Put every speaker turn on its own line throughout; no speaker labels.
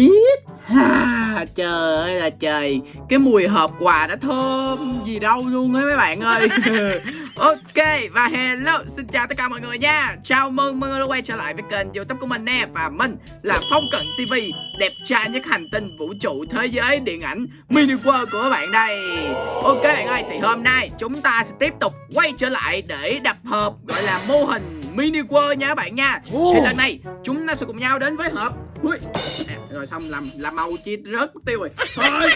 hít ha, trời ơi là trời. Cái mùi hộp quà đã thơm gì đâu luôn ấy mấy bạn ơi. Ok, và hello, xin chào tất cả mọi người nha. Chào mừng mọi người đã quay trở lại với kênh youtube của mình nè. Và mình là phong cận tv đẹp trai nhất hành tinh vũ trụ thế giới điện ảnh mini world của các bạn đây. Ok bạn ơi, thì hôm nay chúng ta sẽ tiếp tục quay trở lại để đập hộp, gọi là mô hình mini world nha các bạn nha. Thì lần này chúng ta sẽ cùng nhau đến với hộp. Ui. À, rồi xong làm làm màu chi rớt mất tiêu rồi. Thôi.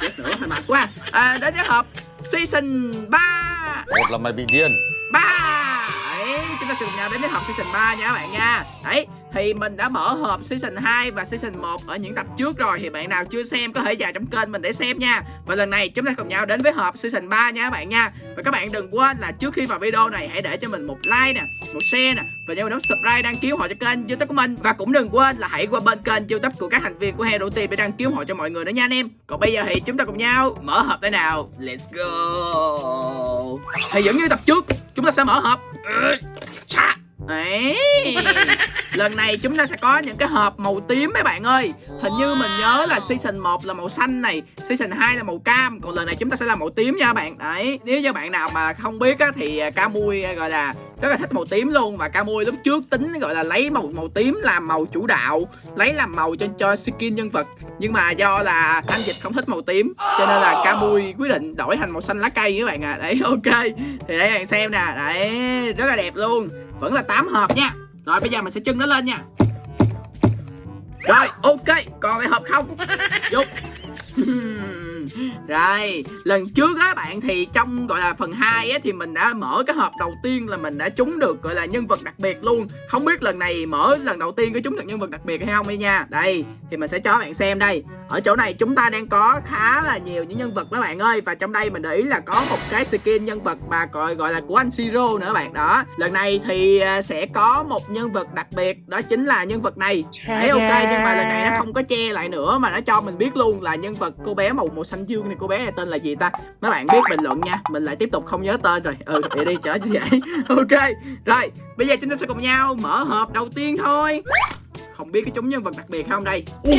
Chết nữa hơi mệt quá. À, đến với hộp season 3
Một là mày bị điên.
Ba. Đấy chúng ta sẽ cùng nhau đến với hộp season 3 nha các bạn nha. Đấy thì mình đã mở hộp season 2 và season 1 ở những tập trước rồi. Thì bạn nào chưa xem, có thể vào trong kênh mình để xem nha. Và lần này chúng ta cùng nhau đến với hộp season 3 nha các bạn nha. Và các bạn đừng quên là trước khi vào video này, hãy để cho mình một like nè, một share nè. Và nhớ bấm subscribe đăng ký họ cho kênh youtube của mình. Và cũng đừng quên là hãy qua bên kênh youtube của các thành viên của Hero Team để đăng ký họ cho mọi người nữa nha anh em. Còn bây giờ thì chúng ta cùng nhau mở hộp thế nào? Let's go! Thì vẫn như tập trước, chúng ta sẽ mở hộp. Đấy Lần này chúng ta sẽ có những cái hộp màu tím mấy bạn ơi. Hình như mình nhớ là season 1 là màu xanh này Season 2 là màu cam Còn lần này chúng ta sẽ là màu tím nha bạn. Đấy Nếu như bạn nào mà không biết á, thì à, Camui à, gọi là rất là thích màu tím luôn Và Camui lúc trước tính gọi là lấy màu màu tím làm màu chủ đạo, Lấy làm màu cho cho skin nhân vật. Nhưng mà do là anh Dịch không thích màu tím, Cho nên là Camui quyết định đổi thành màu xanh lá cây các bạn à Đấy, ok. Thì để bạn xem nè. Đấy, rất là đẹp luôn. Vẫn là 8 hộp nha. Rồi, bây giờ mình sẽ trưng nó lên nha. Rồi, ok. Còn lại hộp không? Dục rồi, lần trước á bạn thì trong gọi là phần 2 á thì mình đã mở cái hộp đầu tiên là mình đã trúng được gọi là nhân vật đặc biệt luôn. Không biết lần này mở lần đầu tiên có trúng được nhân vật đặc biệt hay không đi nha. Đây, thì mình sẽ cho bạn xem đây. Ở chỗ này chúng ta đang có khá là nhiều những nhân vật các bạn ơi và trong đây mình để ý là có một cái skin nhân vật mà gọi gọi là của anh Siro nữa bạn đó. Lần này thì à, sẽ có một nhân vật đặc biệt đó chính là nhân vật này. Đấy ok nhưng mà lần này nó không có che lại nữa mà nó cho mình biết luôn là nhân vật cô bé màu màu xanh dương này cô bé này tên là gì ta? Mấy bạn biết bình luận nha. Mình lại tiếp tục không nhớ tên rồi. Ừ vậy đi chở như vậy. ok. Rồi, bây giờ chúng ta sẽ cùng nhau mở hộp đầu tiên thôi không biết cái chúng nhân vật đặc biệt không đây Ui,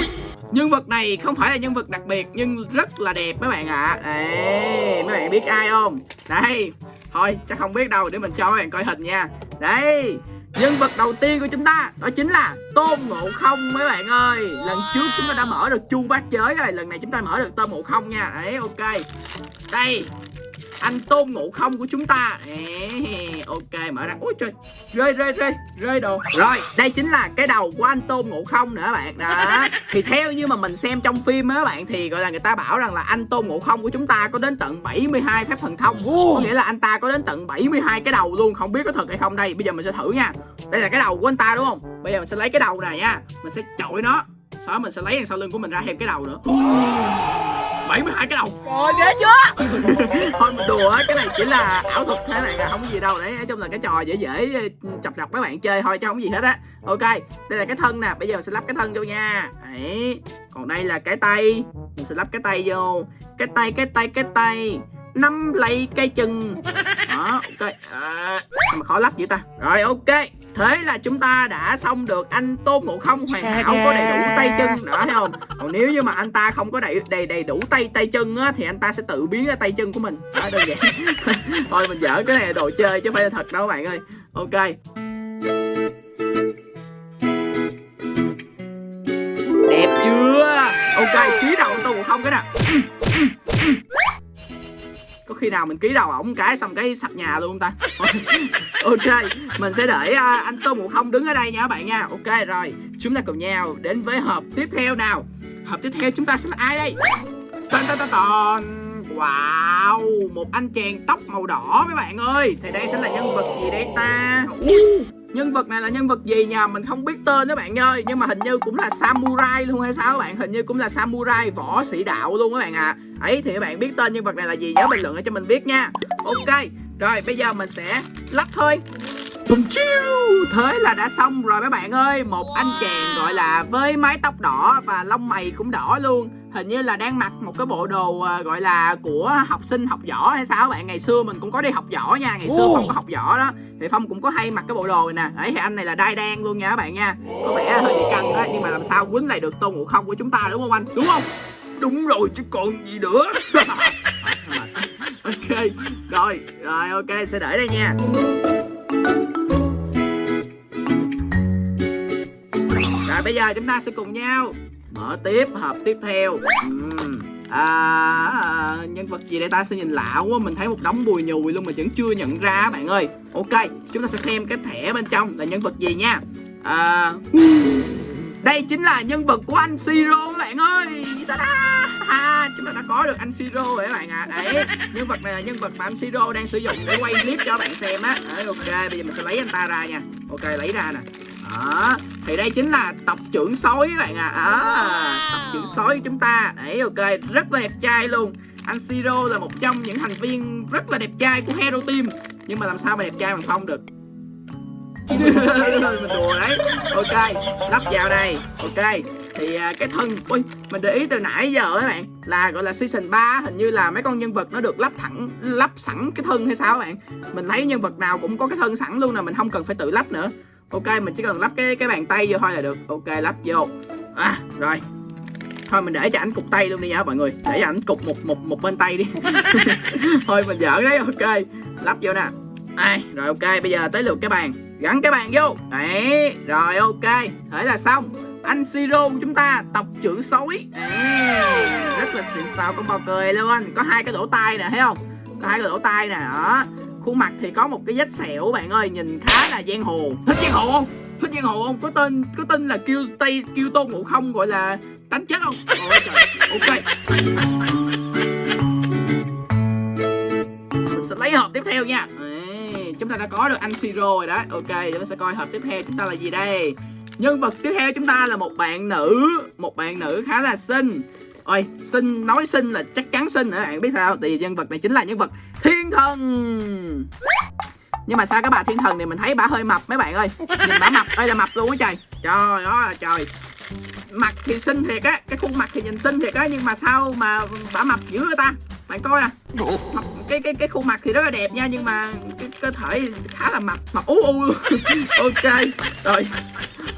nhân vật này không phải là nhân vật đặc biệt nhưng rất là đẹp mấy bạn ạ à. đấy mấy bạn biết ai không đây thôi chắc không biết đâu để mình cho mấy bạn coi hình nha đây nhân vật đầu tiên của chúng ta đó chính là tôn ngộ không mấy bạn ơi. Lần trước chúng ta đã mở được chu bát giới rồi, lần này chúng ta mở được tôn ngộ không nha. Đấy, ok. Đây anh tôn ngộ không của chúng ta. Ê, ok mở ra. Ôi trời. Rơi rơi rơi rơi đồ. Rồi đây chính là cái đầu của anh tôn ngộ không nữa bạn. Đó. Thì theo như mà mình xem trong phim á bạn thì gọi là người ta bảo rằng là anh tôn ngộ không của chúng ta có đến tận 72 phép thần thông. Có nghĩa là anh ta có đến tận 72 cái đầu luôn. Không biết có thật hay không đây. Bây giờ mình sẽ thử nha. Đây là cái đầu của anh ta đúng không? Bây giờ mình sẽ lấy cái đầu này nha. Mình sẽ chọi nó. Sau đó mình sẽ lấy đằng sau lưng của mình ra thêm cái đầu nữa 72 cái đầu.
Trời ghê chưa?
Thôi mình đùa cái này chỉ là ảo thuật thế này là không có gì đâu. Đấy nói chung là cái trò dễ dễ chọc chọc mấy bạn chơi thôi chứ không có gì hết á. Ok đây là cái thân nè bây giờ mình sẽ lắp cái thân vô nha. Đấy Còn đây là cái tay. Mình sẽ lắp cái tay vô. Cái tay cái tay cái tay. Năm lấy cây chừng đó ok. À, mà khó lắp vậy ta? Rồi ok thế là chúng ta đã xong được anh tôn ngộ không. Hoàn hảo có đầy đủ tay chân đó thấy không? Còn nếu như mà anh ta không có đầy đầy đầy đủ tay tay chân á thì anh ta sẽ tự biến ra tay chân của mình. Đó đơn giản. Thôi mình dở cái này là đồ chơi chứ không phải là thật đâu các bạn ơi. Ok. Đẹp chưa? Ok ký đầu tôn ngộ không cái nè có khi nào mình ký đầu ổng cái xong cái sập nhà luôn ta? Ok mình sẽ để uh, anh tô một không đứng ở đây nha các bạn nha. Ok rồi chúng ta cùng nhau đến với hộp tiếp theo nào. Hộp tiếp theo chúng ta sẽ là ai đây? Tên tên tên wow một anh chàng tóc màu đỏ mấy bạn ơi. Thì đây sẽ là nhân vật gì đây ta? Nhân vật này là nhân vật gì nhờ mình không biết tên đó bạn ơi. Nhưng mà hình như cũng là samurai luôn hay sao các bạn? Hình như cũng là samurai võ sĩ đạo luôn các bạn ạ. À. ấy, thì các bạn biết tên nhân vật này là gì nhớ bình luận cho mình biết nha. Ok, rồi bây giờ mình sẽ lắp thôi. Bùm chiêu, Thế là đã xong rồi mấy bạn ơi. Một anh chàng gọi là với mái tóc đỏ Và lông mày cũng đỏ luôn hình như là đang mặc một cái bộ đồ à, gọi là của học sinh học võ hay sao bạn. Ngày xưa mình cũng có đi học võ nha ngày xưa phong có học võ đó. Thì phong cũng có hay mặc cái bộ đồ này nè. Đấy thì anh này là đai đen luôn nha các bạn nha. Có vẻ hơi bị căng đó nhưng mà làm sao quýnh lại được tôn ngộ không của chúng ta đúng không anh? Đúng không?
Đúng rồi chứ còn gì nữa.
Ok rồi rồi ok sẽ để đây nha. Rồi bây giờ chúng ta sẽ cùng nhau mở tiếp hộp tiếp theo. À, nhân vật gì đây ta? Sẽ nhìn lạ quá mình thấy một đống bùi nhùi luôn mà vẫn chưa nhận ra bạn ơi. Ok chúng ta sẽ xem cái thẻ bên trong là nhân vật gì nha. À, đây chính là nhân vật của anh Siro bạn ơi. Ta-da! à, chúng ta đã có được anh Siro rồi các bạn ạ. À. đấy nhân vật này là nhân vật mà anh Siro đang sử dụng để quay clip cho bạn xem á. Đấy, ok bây giờ mình sẽ lấy anh ta ra nha. Ok lấy ra nè đó thì đây chính là tộc trưởng sói các bạn ạ. À. à, tộc trưởng sói của chúng ta. Đấy ok rất là đẹp trai luôn. Anh Siro là một trong những thành viên rất là đẹp trai của Hero Team. Nhưng mà làm sao mà đẹp trai bằng Phong được? Mình đùa đấy. Ok lắp vào đây. Ok thì à, cái thân ui mình để ý từ nãy giờ các bạn là gọi là season 3 hình như là mấy con nhân vật nó được lắp thẳng lắp sẵn cái thân hay sao các bạn. Mình thấy nhân vật nào cũng có cái thân sẵn luôn nè mình không cần phải tự lắp nữa ok, mình chỉ cần lắp cái cái bàn tay vô thôi là được. Ok, lắp vô. À rồi. Thôi, mình để cho ảnh cục tay luôn đi nha, mọi người. Để cho ảnh cục một một một bên tay đi. Thôi, mình giỡn đấy. Ok, lắp vô nè. Ai, rồi ok, bây giờ tới lượt cái bàn. Gắn cái bàn vô. Đấy, rồi ok. Thế là xong. Anh Siro của chúng ta, tộc trưởng sói rất là xịn sò con bò cười luôn. Có hai cái lỗ tai nè, thấy không? Có hai cái lỗ tai nè, đó khuôn mặt thì có một cái vết sẹo bạn ơi nhìn khá là giang hồ. Thích giang hồ không? Thích giang hồ không? Có tên có tên là kêu tây kêu tôn ngộ không gọi là đánh chết không? Ôi trời ok. Mình sẽ lấy hộp tiếp theo nha. Đấy, chúng ta đã có được anh Siro rồi đó. Ok chúng ta sẽ coi hộp tiếp theo chúng ta là gì đây. Nhân vật tiếp theo chúng ta là một bạn nữ một bạn nữ khá là xinh ôi xinh nói xinh là chắc chắn xinh nữa bạn biết sao? Tại vì nhân vật này chính là nhân vật thiên thần. Nhưng mà sao cái bà thiên thần này mình thấy bà hơi mập mấy bạn ơi? Nhìn bà mập ơi là mập luôn á trời. Trời ơi, trời. Mặt thì xinh thiệt á, cái khuôn mặt thì nhìn xinh thiệt á, nhưng mà sao mà bà mập dữ người ta? Bạn coi nè. Mập, cái cái cái khuôn mặt thì rất là đẹp nha, nhưng mà cái cơ thể khá là mập. Mập u u ok, rồi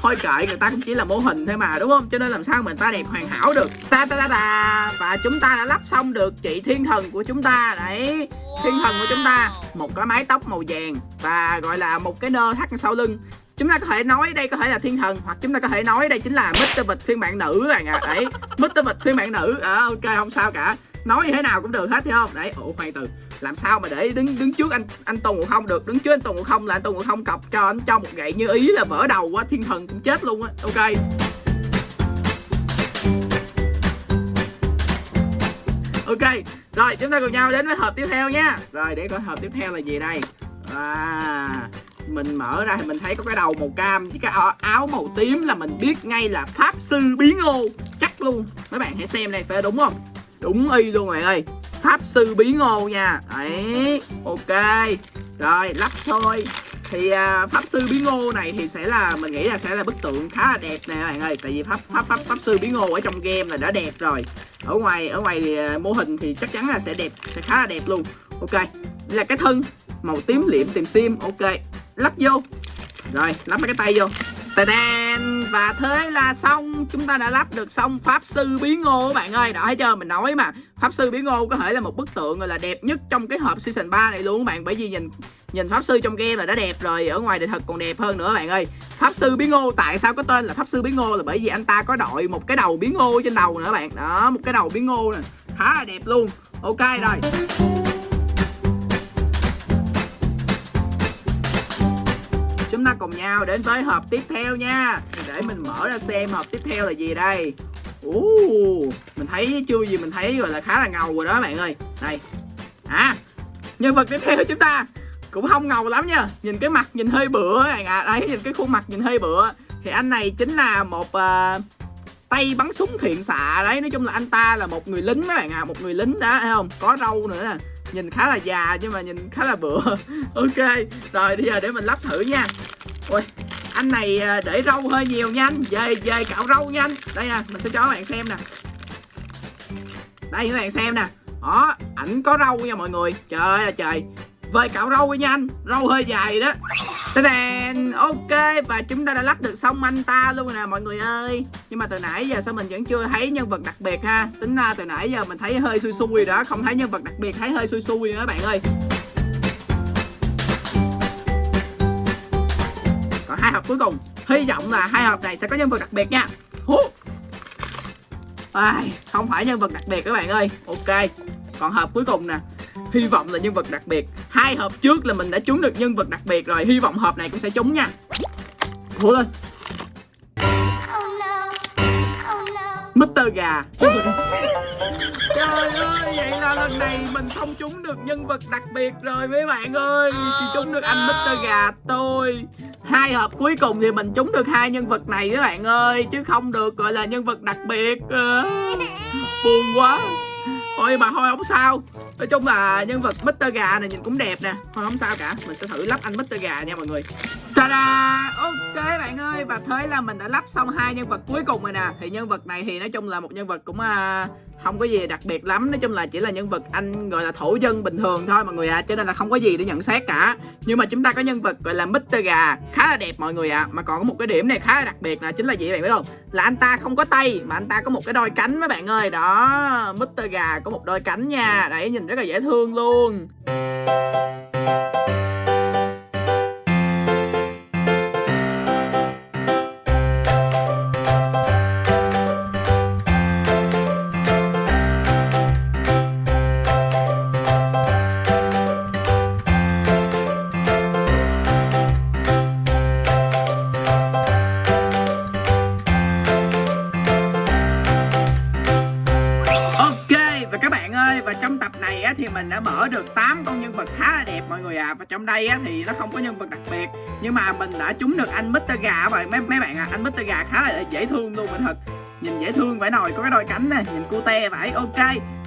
thôi kệ người ta cũng chỉ là mô hình thôi mà đúng không? Cho nên làm sao mình ta đẹp hoàn hảo được? Ta ta ta ta. Và chúng ta đã lắp xong được chị thiên thần của chúng ta. Đấy thiên thần của chúng ta. Một cái mái tóc màu vàng và gọi là một cái nơ thắt sau lưng. Chúng ta có thể nói đây có thể là thiên thần hoặc chúng ta có thể nói đây chính là Mr. Vịt phiên bản nữ bạn ạ. À. đấy Mr. Vịt phiên bản nữ. À, ok không sao cả. Nói như thế nào cũng được hết thấy không? Đấy ủa khoan từ làm sao mà để đứng đứng trước anh anh tôn ngộ không được? Đứng trước anh tôn ngộ không là anh tôn ngộ không cọc cho anh, cho một gậy như ý là vỡ đầu quá, thiên thần cũng chết luôn á. Ok. Ok, rồi, chúng ta cùng nhau đến với hộp tiếp theo nha. Rồi, để coi hộp tiếp theo là gì đây? À mình mở ra thì mình thấy có cái đầu màu cam với cái áo- áo màu tím là mình biết ngay là pháp sư biến ô chắc luôn. Mấy bạn hãy xem này phải đúng không? Đúng y luôn, mày ơi pháp sư bí ngô nha. Đấy ok. Rồi lắp thôi. Thì à, pháp sư bí ngô này thì sẽ là mình nghĩ là sẽ là bức tượng khá là đẹp nè các bạn ơi. Tại vì pháp pháp pháp pháp sư bí ngô ở trong game là đã đẹp rồi. Ở ngoài ở ngoài thì, à, mô hình thì chắc chắn là sẽ đẹp sẽ khá là đẹp luôn. Ok đây là cái thân màu tím liệm tìm sim. Ok lắp vô. Rồi lắp mấy cái tay vô. Tadam! Và thế là xong. Chúng ta đã lắp được xong Pháp Sư Biến Ngô bạn ơi. Đó, thấy chưa? Mình nói mà, Pháp Sư Biến Ngô có thể là một bức tượng, gọi là, đẹp nhất trong cái hộp Season 3 này luôn các bạn. Bởi vì nhìn nhìn Pháp Sư trong game là đã đẹp rồi, Ở ngoài đời thật còn đẹp hơn nữa bạn ơi. Pháp Sư Biến Ngô, tại sao có tên là Pháp Sư Biến Ngô? Là bởi vì anh ta có đội một cái đầu biến ngô trên đầu nữa bạn. Đó, một cái đầu biến ngô nè, Khá là đẹp luôn. Ok, rồi. Cùng nhau đến với hộp tiếp theo nha. Để mình mở ra xem hộp tiếp theo là gì đây. Uh, mình thấy chưa gì mình thấy gọi là khá là ngầu rồi đó bạn ơi. Đây. À nhân vật tiếp theo của chúng ta cũng không ngầu lắm nha. Nhìn cái mặt nhìn hơi bựa bạn ạ. À. đấy nhìn cái khuôn mặt nhìn hơi bựa. Thì anh này chính là một uh, tay bắn súng thiện xạ đấy. Nói chung là anh ta là một người lính các bạn ạ à. một người lính đó thấy không? Có râu nữa nè. Nhìn khá là già nhưng mà nhìn khá là bựa. Ok rồi bây giờ để mình lắp thử nha ui anh này à, để râu hơi nhiều nha anh. Về về cạo râu nha anh. Đây nè mình sẽ cho các bạn xem nè. Đây các bạn xem nè. Đó ảnh có râu nha mọi người. Trời ơi trời. Về cạo râu đi nha anh. Râu hơi dài đó. Tadàn, ok và chúng ta đã lắp được xong anh ta luôn nè mọi người ơi. Nhưng mà từ nãy giờ sao mình vẫn chưa thấy nhân vật đặc biệt ha? Tính ra từ nãy giờ mình thấy hơi xui xui đó không thấy nhân vật đặc biệt thấy hơi xui xui nữa các bạn ơi. Hai hộp cuối cùng. Hy vọng là hai hộp này sẽ có nhân vật đặc biệt nha. À, không phải nhân vật đặc biệt các bạn ơi. Ok còn hộp cuối cùng nè. Hy vọng là nhân vật đặc biệt. Hai hộp trước là mình đã trúng được nhân vật đặc biệt rồi. Hy vọng hộp này cũng sẽ trúng nha. Ủa lên Mr. Gà. Trời ơi, vậy là lần này mình không trúng được nhân vật đặc biệt rồi mấy bạn ơi. Chỉ trúng được anh Mr. Gà tôi Hai hộp cuối cùng thì mình trúng được hai nhân vật này các bạn ơi Chứ không được gọi là nhân vật đặc biệt à, Buồn quá ôi mà thôi không sao Nói chung là nhân vật Mr. Gà này nhìn cũng đẹp nè Thôi không sao cả Mình sẽ thử lắp anh Mr. Gà nha mọi người Ta-da! Ok thế là mình đã lắp xong hai nhân vật cuối cùng rồi nè Thì nhân vật này thì nói chung là một nhân vật cũng à, không có gì đặc biệt lắm Nói chung là chỉ là nhân vật anh gọi là thổ dân bình thường thôi mọi người ạ à. Cho nên là không có gì để nhận xét cả Nhưng mà chúng ta có nhân vật gọi là Mr. Gà Khá là đẹp mọi người ạ à. Mà còn có một cái điểm này khá là đặc biệt là chính là gì bạn biết không Là anh ta không có tay Mà anh ta có một cái đôi cánh mấy bạn ơi Đó Mr. Gà có một đôi cánh nha Đấy nhìn rất là dễ thương luôn ơi và trong tập này á, thì mình đã mở được 8 con nhân vật khá là đẹp mọi người ạ à. và trong đây á, thì nó không có nhân vật đặc biệt nhưng mà mình đã trúng được anh Mr Gà rồi mấy mấy bạn ạ à. anh Mr Gà khá là dễ thương luôn mình thật nhìn dễ thương phải nồi có cái đôi cánh nè nhìn cute phải ok.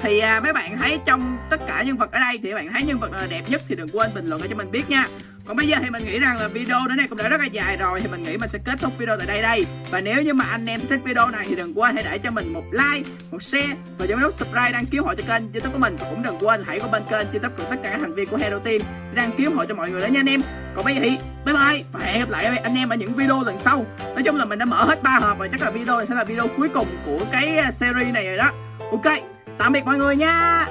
Thì à, mấy bạn thấy trong tất cả nhân vật ở đây thì bạn thấy nhân vật nào là đẹp nhất thì đừng quên bình luận cho mình biết nha. Còn bây giờ thì mình nghĩ rằng là video đến đây cũng đã rất là dài rồi thì mình nghĩ mình sẽ kết thúc video tại đây đây. Và nếu như mà anh em thích video này thì đừng quên hãy để cho mình một like một share và nhấn nút subscribe đăng ký hộ cho kênh youtube của mình. Và cũng đừng quên hãy qua bên kênh youtube của tất cả các thành viên của Hero Team đăng ký hộ cho mọi người đó nha anh em. Còn bây giờ thì bye bye. Và hẹn gặp lại anh em ở những video lần sau. Nói chung là mình đã mở hết ba hộp và chắc là video này sẽ là video cuối cùng của cái à, series này rồi đó. Ok, tạm biệt mọi người nha.